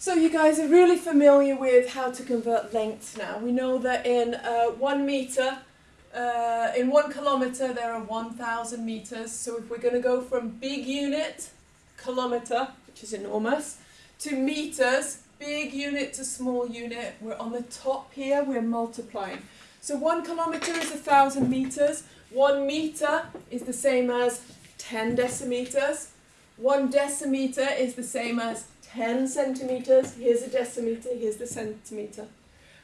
So you guys are really familiar with how to convert lengths now. We know that in uh, one meter, uh, in one kilometer, there are 1,000 meters. So if we're going to go from big unit, kilometer, which is enormous, to meters, big unit to small unit, we're on the top here, we're multiplying. So one kilometer is a thousand meters. One meter is the same as 10 decimeters. One decimeter is the same as 10 centimeters, here's a decimeter, here's the centimeter.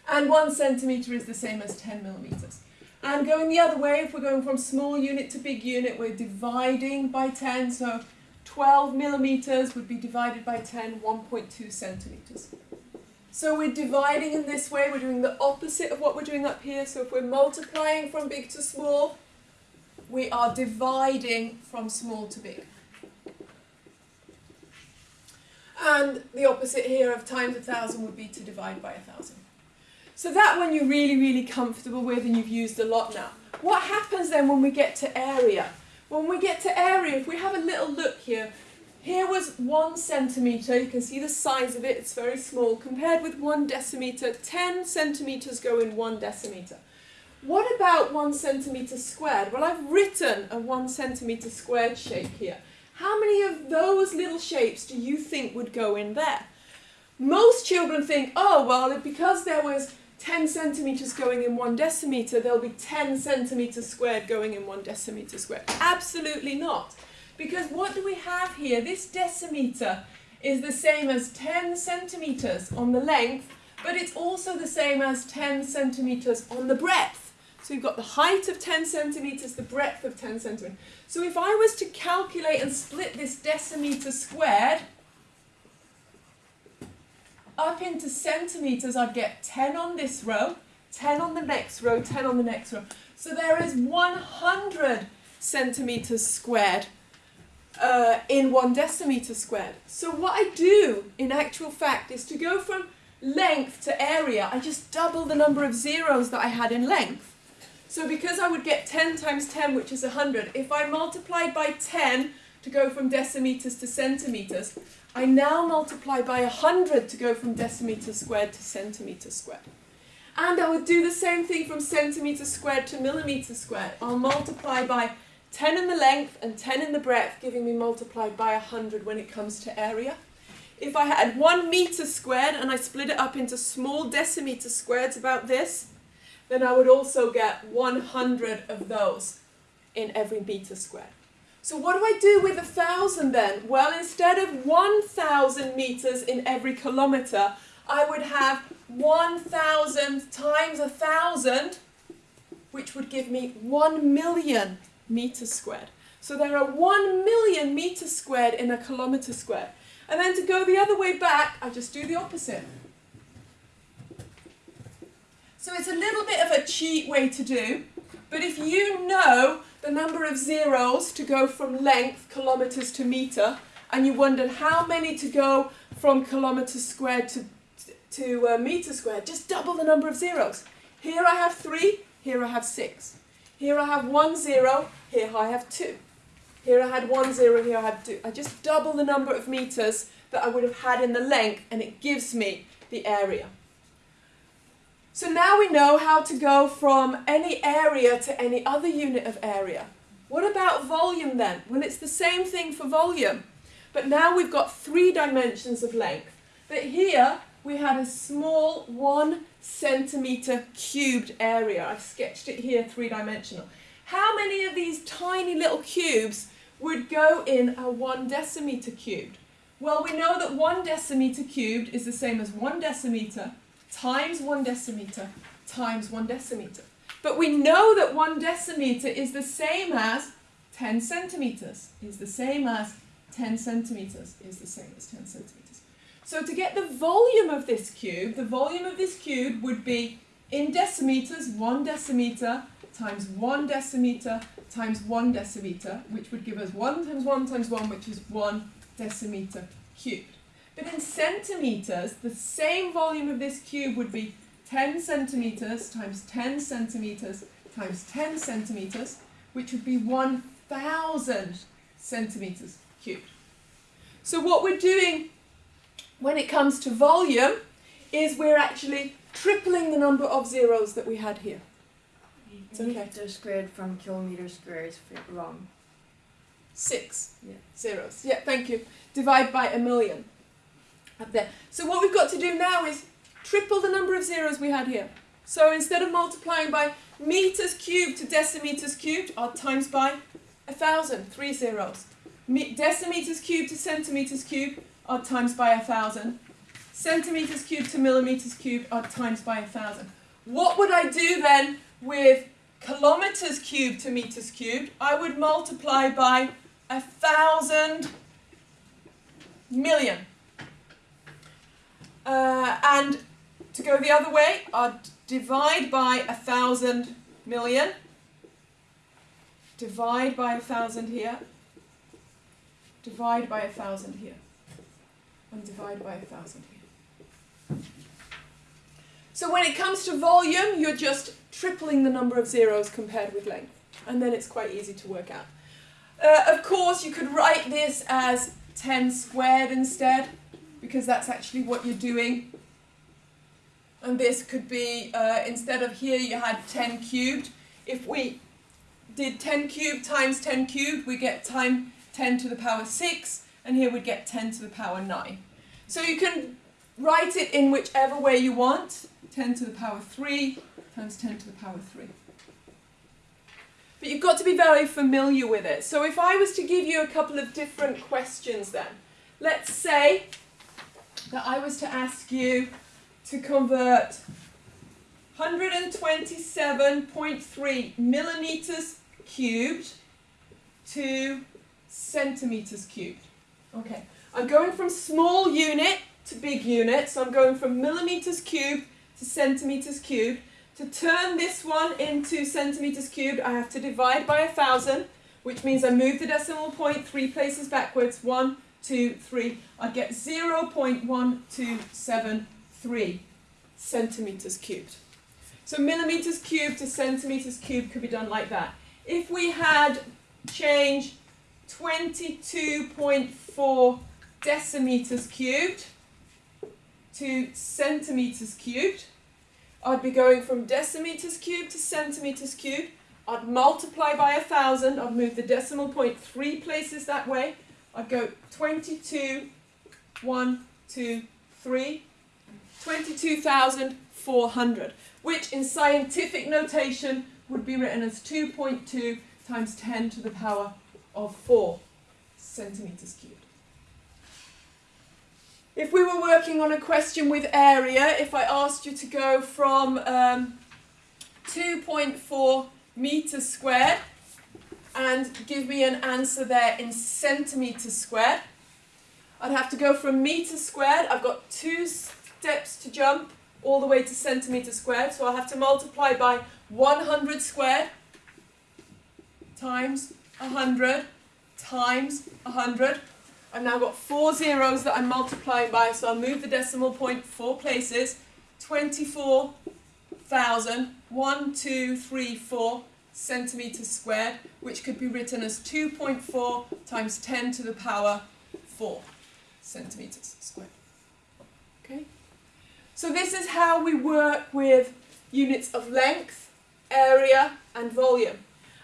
And one centimeter is the same as 10 millimeters. And going the other way, if we're going from small unit to big unit, we're dividing by 10, so 12 millimeters would be divided by 10, 1.2 centimeters. So we're dividing in this way, we're doing the opposite of what we're doing up here. So if we're multiplying from big to small, we are dividing from small to big. And the opposite here of times a thousand would be to divide by a thousand. So that one you're really, really comfortable with and you've used a lot now. What happens then when we get to area? When we get to area, if we have a little look here, here was one centimetre, you can see the size of it, it's very small, compared with one decimetre, 10 centimetres go in one decimetre. What about one centimetre squared? Well, I've written a one centimetre squared shape here. How many of those little shapes do you think would go in there? Most children think, oh, well, because there was 10 centimetres going in one decimetre, there'll be 10 centimetres squared going in one decimetre squared. Absolutely not. Because what do we have here? This decimetre is the same as 10 centimetres on the length, but it's also the same as 10 centimetres on the breadth. So we've got the height of 10 centimetres, the breadth of 10 centimetres. So if I was to calculate and split this decimetre squared up into centimetres, I'd get 10 on this row, 10 on the next row, 10 on the next row. So there is 100 centimetres squared uh, in one decimetre squared. So what I do in actual fact is to go from length to area, I just double the number of zeros that I had in length. So because I would get 10 times 10, which is 100, if I multiplied by 10 to go from decimeters to centimeters, I now multiply by 100 to go from decimeter squared to centimeter squared. And I would do the same thing from centimeter squared to millimeter squared. I'll multiply by 10 in the length and 10 in the breadth, giving me multiplied by 100 when it comes to area. If I had 1 meter squared and I split it up into small decimeter squares about this, then I would also get 100 of those in every meter squared. So what do I do with a thousand then? Well, instead of 1,000 meters in every kilometer, I would have 1,000 times a thousand, which would give me 1 million meters squared. So there are 1 million meters squared in a kilometer squared. And then to go the other way back, I just do the opposite. So it's a little bit of a cheat way to do, but if you know the number of zeros to go from length, kilometres to metre, and you wondered how many to go from kilometres squared to, to uh, metre squared, just double the number of zeros. Here I have three, here I have six. Here I have one zero, here I have two. Here I had one zero, here I had two. I just double the number of meters that I would have had in the length and it gives me the area. So now we know how to go from any area to any other unit of area. What about volume then? Well, it's the same thing for volume. But now we've got three dimensions of length. But here we had a small one centimetre cubed area. I've sketched it here three-dimensional. How many of these tiny little cubes would go in a one decimetre cubed? Well, we know that one decimetre cubed is the same as one decimetre times one decimeter times one decimeter. But we know that one decimeter is the same as 10 centimeters, is the same as 10 centimeters, is the same as 10 centimeters. So to get the volume of this cube, the volume of this cube would be in decimeters, one decimeter times one decimeter times one decimeter, which would give us one times one times one, which is one decimeter cubed. But in centimeters, the same volume of this cube would be 10 centimeters times 10 centimeters times 10 centimeters, which would be 1,000 centimeters cubed. So what we're doing when it comes to volume is we're actually tripling the number of zeros that we had here. It's okay. Meter squared from kilometer squared is wrong. Six Yeah. zeros. Yeah, thank you. Divide by a million. Up there. So what we've got to do now is triple the number of zeros we had here. So instead of multiplying by meters cubed to decimeters cubed, I'll times by a thousand, three zeros. Me- decimeters cubed to centimeters cubed, odd times by a thousand. Centimeters cubed to millimeters cubed, odd times by a thousand. What would I do then with kilometers cubed to meters cubed? I would multiply by a thousand million. Uh, and to go the other way, I'd divide by a thousand million. Divide by a thousand here. Divide by a thousand here. And divide by a thousand here. So when it comes to volume, you're just tripling the number of zeros compared with length. And then it's quite easy to work out. Uh, of course, you could write this as 10 squared instead, because that's actually what you're doing. And this could be, uh, instead of here you had 10 cubed. If we did 10 cubed times 10 cubed, we get time 10 to the power 6, and here we'd get 10 to the power 9. So you can write it in whichever way you want. 10 to the power 3 times 10 to the power 3. But you've got to be very familiar with it. So if I was to give you a couple of different questions then, let's say that I was to ask you to convert 127.3 millimeters cubed to centimeters cubed. Okay, I'm going from small unit to big unit, so I'm going from millimeters cubed to centimeters cubed. To turn this one into centimeters cubed, I have to divide by a thousand, which means I move the decimal point three places backwards. One, two, three. I get 0.1273 centimeters cubed. So millimeters cubed to centimeters cubed could be done like that. If we had change 22.4 decimeters cubed to centimeters cubed, I'd be going from decimeters cubed to centimeters cubed. I'd multiply by a thousand. I'd move the decimal point three places that way. I'd go 22, 1, 2, 3, 22,400, which in scientific notation would be written as 2.2 times 10 to the power of 4 centimeters cubed. If we were working on a question with area, if I asked you to go from um, 2.4 meters squared and give me an answer there in centimeters squared, I'd have to go from metre squared, I've got two steps to jump all the way to centimetre squared, so I'll have to multiply by 100 squared times 100 times 100. I've now got four zeros that I'm multiplying by, so I'll move the decimal point four places. 24,000, 1, 2, 3, 4 centimeters squared, which could be written as 2.4 times 10 to the power 4 centimeters squared. Okay? So this is how we work with units of length, area, and volume.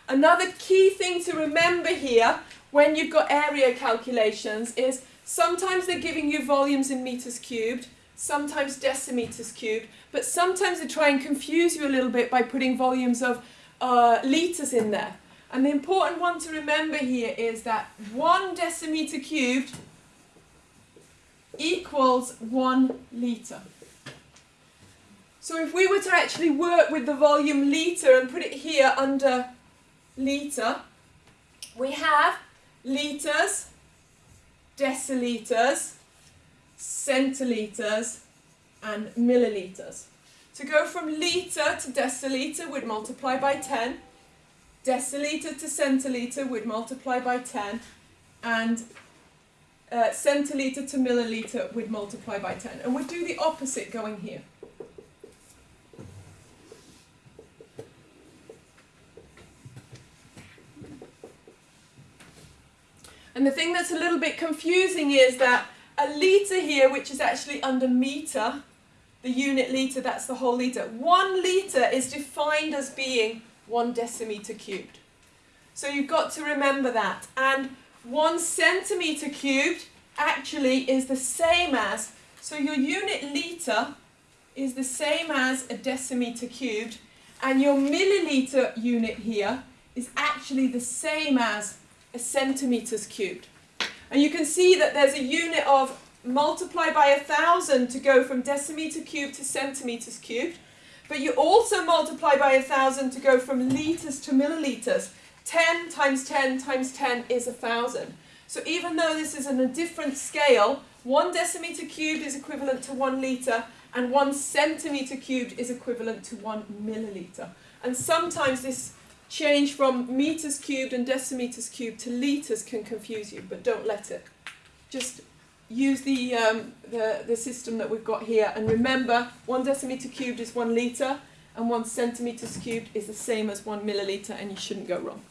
Another key thing to remember here when you've got area calculations is sometimes they're giving you volumes in meters cubed, sometimes decimeters cubed, but sometimes they try and confuse you a little bit by putting volumes of uh, litres in there. And the important one to remember here is that one decimeter cubed equals one litre. So if we were to actually work with the volume litre and put it here under litre, we have litres, decilitres, centilitres, and millilitres. To go from litre to decilitre, we'd multiply by 10. Decilitre to centilitre, we'd multiply by 10. And uh, centilitre to milliliter, we'd multiply by 10. And we'd do the opposite going here. And the thing that's a little bit confusing is that a litre here, which is actually under metre, the unit litre, that's the whole litre. One litre is defined as being one decimetre cubed. So you've got to remember that. And one centimetre cubed actually is the same as, so your unit litre is the same as a decimetre cubed, and your milliliter unit here is actually the same as a centimetres cubed. And you can see that there's a unit of multiply by a thousand to go from decimeter cubed to centimetres cubed, but you also multiply by a thousand to go from litres to milliliters. 10 times 10 times 10 is a thousand. So even though this is on a different scale, one decimeter cubed is equivalent to one litre, and one centimetre cubed is equivalent to one milliliter. And sometimes this change from meters cubed and decimeters cubed to litres can confuse you, but don't let it. Just use the, um, the, the system that we've got here and remember one decimeter cubed is one litre and one centimetres cubed is the same as one milliliter and you shouldn't go wrong.